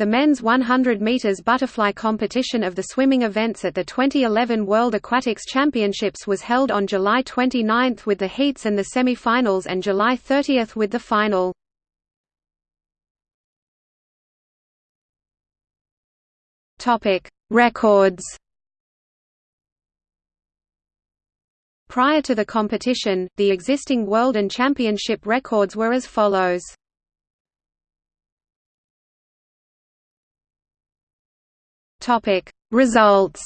The men's 100 meters butterfly competition of the swimming events at the 2011 World Aquatics Championships was held on July 29 with the heats and the semi-finals and July 30 with the final. Topic: Records. Prior to the competition, the existing world and championship records were as follows. Topic Results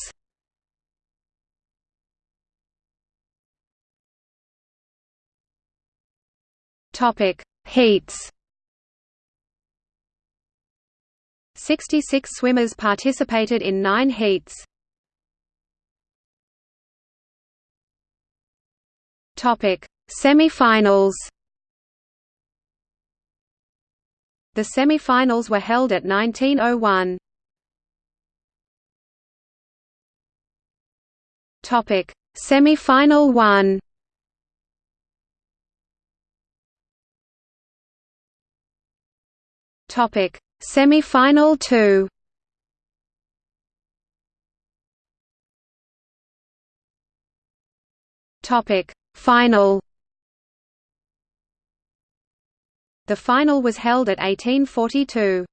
Topic Heats 66 swimmers participated in 9 heats. Topic Semi-finals The semi-finals were held at 1901. Topic: Semi-final 1. Topic: Semi-final 2. Topic: Final. The final was held at 1842.